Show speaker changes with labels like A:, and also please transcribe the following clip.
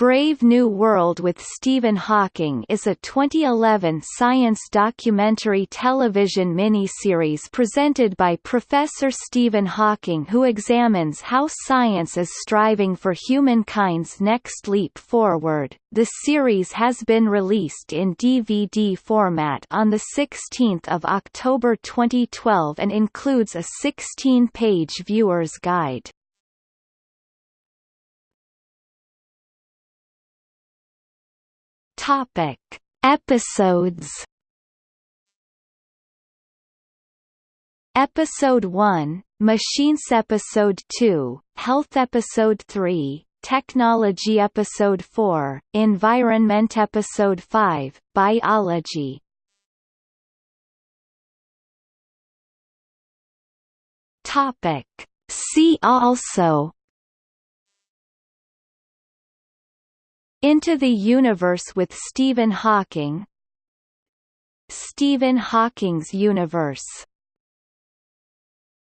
A: Brave New World with Stephen Hawking is a 2011 science documentary television miniseries presented by Professor Stephen Hawking who examines how science is striving for humankind's next leap forward. The series has been released in DVD format on 16 October 2012 and includes a 16-page viewer's guide. Topic: Episodes. Episode 1, Machines Episode 2, Health Episode 3, Technology Episode 4, Environment Episode 5, Biology. Topic: See also Into the Universe with Stephen Hawking. Stephen Hawking's Universe